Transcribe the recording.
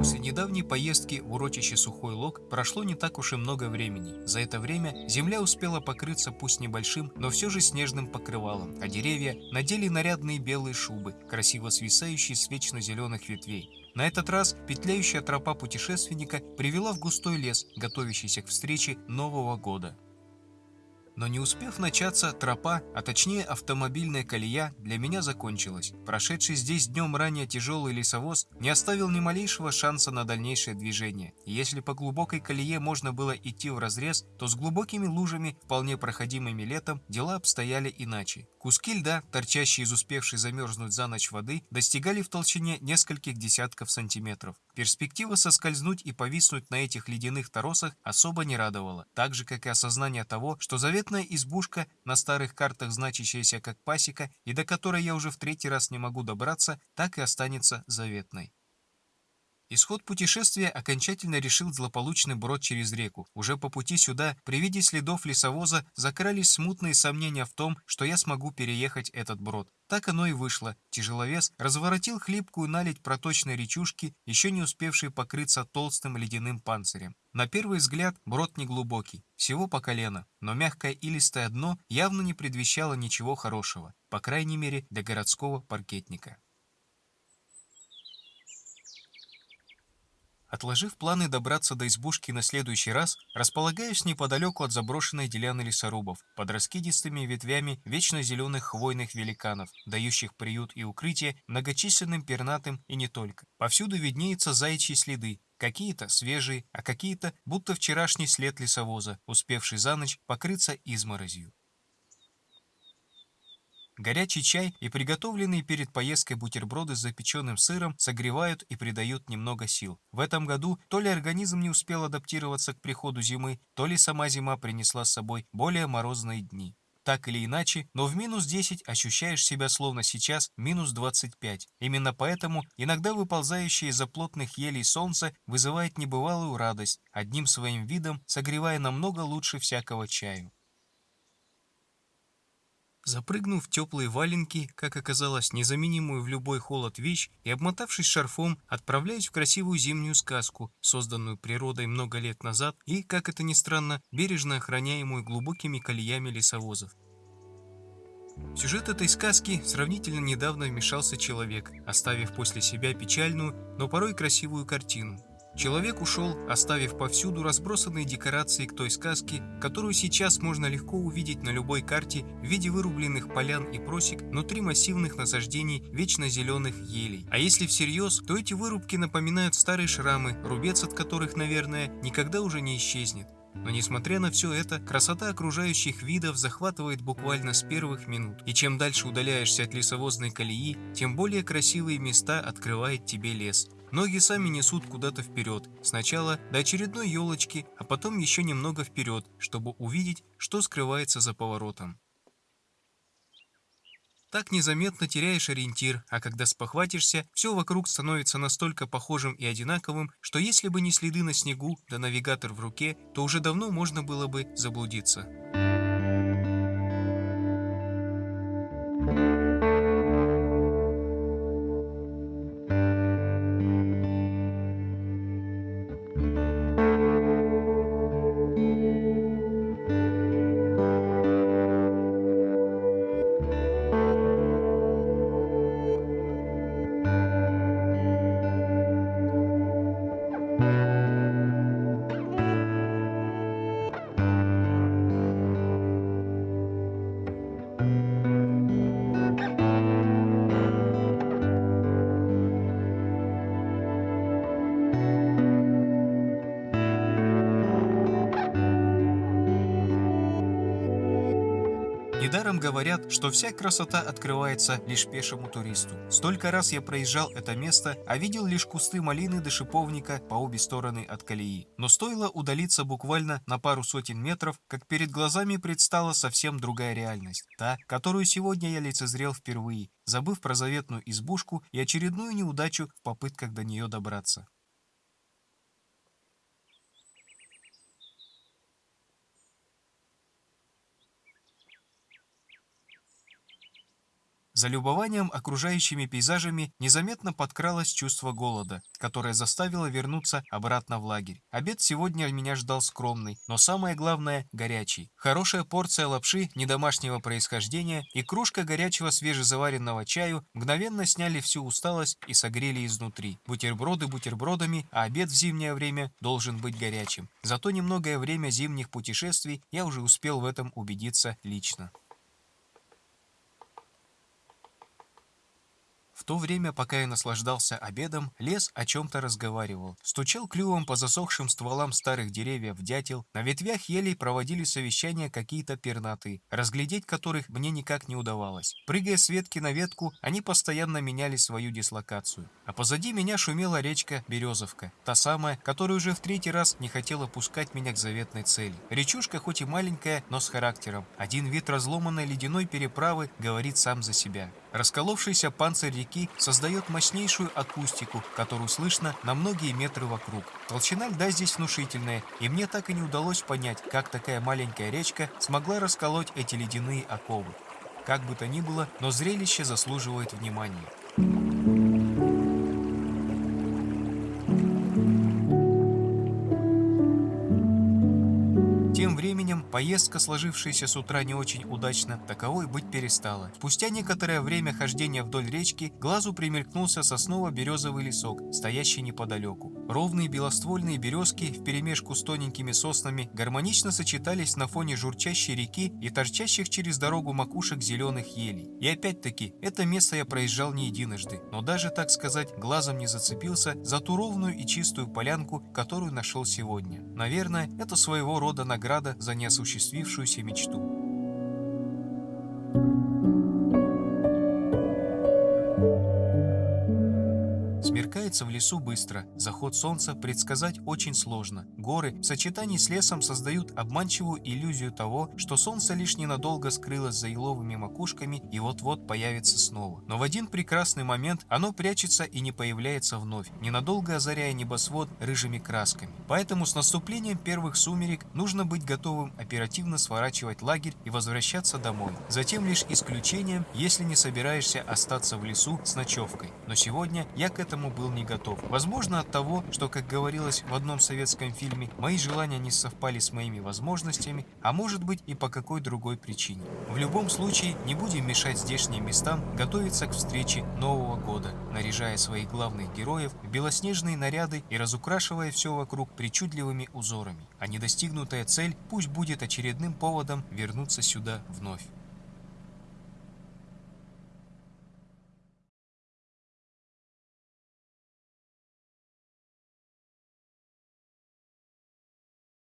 После недавней поездки в урочище Сухой Лог прошло не так уж и много времени. За это время земля успела покрыться пусть небольшим, но все же снежным покрывалом, а деревья надели нарядные белые шубы, красиво свисающие с вечно зеленых ветвей. На этот раз петляющая тропа путешественника привела в густой лес, готовящийся к встрече Нового года. Но не успев начаться, тропа, а точнее автомобильная колея, для меня закончилась. Прошедший здесь днем ранее тяжелый лесовоз не оставил ни малейшего шанса на дальнейшее движение. И если по глубокой колее можно было идти в разрез, то с глубокими лужами, вполне проходимыми летом, дела обстояли иначе. Куски льда, торчащие из успевшей замерзнуть за ночь воды, достигали в толщине нескольких десятков сантиметров. Перспектива соскользнуть и повиснуть на этих ледяных торосах особо не радовала, так же, как и осознание того, что заветная избушка, на старых картах значащаяся как пасека, и до которой я уже в третий раз не могу добраться, так и останется заветной. Исход путешествия окончательно решил злополучный брод через реку. Уже по пути сюда, при виде следов лесовоза, закрались смутные сомнения в том, что я смогу переехать этот брод. Так оно и вышло. Тяжеловес разворотил хлипкую наледь проточной речушки, еще не успевшей покрыться толстым ледяным панцирем. На первый взгляд брод неглубокий, всего по колено, но мягкое илистое дно явно не предвещало ничего хорошего, по крайней мере для городского паркетника. Отложив планы добраться до избушки на следующий раз, располагаюсь неподалеку от заброшенной деляны лесорубов, под раскидистыми ветвями вечно зеленых хвойных великанов, дающих приют и укрытие многочисленным пернатым и не только. Повсюду виднеются заячьи следы, какие-то свежие, а какие-то будто вчерашний след лесовоза, успевший за ночь покрыться изморозью. Горячий чай и приготовленные перед поездкой бутерброды с запеченным сыром согревают и придают немного сил. В этом году то ли организм не успел адаптироваться к приходу зимы, то ли сама зима принесла с собой более морозные дни. Так или иначе, но в минус 10 ощущаешь себя словно сейчас минус 25. Именно поэтому иногда выползающее из-за плотных елей солнце вызывает небывалую радость, одним своим видом согревая намного лучше всякого чаю. Запрыгнув в теплые валенки, как оказалось, незаменимую в любой холод вещь, и обмотавшись шарфом, отправляюсь в красивую зимнюю сказку, созданную природой много лет назад и, как это ни странно, бережно охраняемую глубокими колеями лесовозов. Сюжет этой сказки сравнительно недавно вмешался человек, оставив после себя печальную, но порой красивую картину. Человек ушел, оставив повсюду разбросанные декорации к той сказке, которую сейчас можно легко увидеть на любой карте в виде вырубленных полян и просек внутри массивных насаждений вечно зеленых елей. А если всерьез, то эти вырубки напоминают старые шрамы, рубец от которых, наверное, никогда уже не исчезнет. Но несмотря на все это, красота окружающих видов захватывает буквально с первых минут. И чем дальше удаляешься от лесовозной колеи, тем более красивые места открывает тебе лес. Ноги сами несут куда-то вперед, сначала до очередной елочки, а потом еще немного вперед, чтобы увидеть, что скрывается за поворотом. Так незаметно теряешь ориентир, а когда спохватишься, все вокруг становится настолько похожим и одинаковым, что если бы не следы на снегу да навигатор в руке, то уже давно можно было бы заблудиться. Недаром говорят, что вся красота открывается лишь пешему туристу. Столько раз я проезжал это место, а видел лишь кусты малины до шиповника по обе стороны от колеи. Но стоило удалиться буквально на пару сотен метров, как перед глазами предстала совсем другая реальность. Та, которую сегодня я лицезрел впервые, забыв про заветную избушку и очередную неудачу в попытках до нее добраться. За любованием окружающими пейзажами незаметно подкралось чувство голода, которое заставило вернуться обратно в лагерь. Обед сегодня меня ждал скромный, но самое главное – горячий. Хорошая порция лапши недомашнего происхождения и кружка горячего свежезаваренного чаю мгновенно сняли всю усталость и согрели изнутри. Бутерброды бутербродами, а обед в зимнее время должен быть горячим. Зато немногое время зимних путешествий я уже успел в этом убедиться лично. В то время, пока я наслаждался обедом, лес о чем-то разговаривал. Стучал клювом по засохшим стволам старых деревьев дятел, на ветвях елей проводили совещания какие-то пернатые, разглядеть которых мне никак не удавалось. Прыгая с ветки на ветку, они постоянно меняли свою дислокацию. А позади меня шумела речка Березовка, та самая, которая уже в третий раз не хотела пускать меня к заветной цели. Речушка хоть и маленькая, но с характером. Один вид разломанной ледяной переправы говорит сам за себя. Расколовшийся панцирь реки создает мощнейшую акустику, которую слышно на многие метры вокруг. Толщина льда здесь внушительная, и мне так и не удалось понять, как такая маленькая речка смогла расколоть эти ледяные оковы. Как бы то ни было, но зрелище заслуживает внимания. Поездка, сложившаяся с утра не очень удачно, таковой быть перестала. Спустя некоторое время хождения вдоль речки, глазу примелькнулся сосново-березовый лесок, стоящий неподалеку. Ровные белоствольные березки вперемешку с тоненькими соснами гармонично сочетались на фоне журчащей реки и торчащих через дорогу макушек зеленых елей. И опять-таки, это место я проезжал не единожды, но даже, так сказать, глазом не зацепился за ту ровную и чистую полянку, которую нашел сегодня. Наверное, это своего рода награда за неосуществленность осуществившуюся мечту. Смеркается в лесу быстро, заход солнца предсказать очень сложно. Горы в сочетании с лесом создают обманчивую иллюзию того, что солнце лишь ненадолго скрылось за еловыми макушками и вот-вот появится снова. Но в один прекрасный момент оно прячется и не появляется вновь, ненадолго озаряя небосвод рыжими красками. Поэтому с наступлением первых сумерек нужно быть готовым оперативно сворачивать лагерь и возвращаться домой. Затем лишь исключением, если не собираешься остаться в лесу с ночевкой. Но сегодня я к этому был не готов. Возможно от того, что, как говорилось в одном советском фильме, мои желания не совпали с моими возможностями, а может быть и по какой другой причине. В любом случае, не будем мешать здешним местам готовиться к встрече Нового года, наряжая своих главных героев в белоснежные наряды и разукрашивая все вокруг причудливыми узорами. А недостигнутая цель пусть будет очередным поводом вернуться сюда вновь.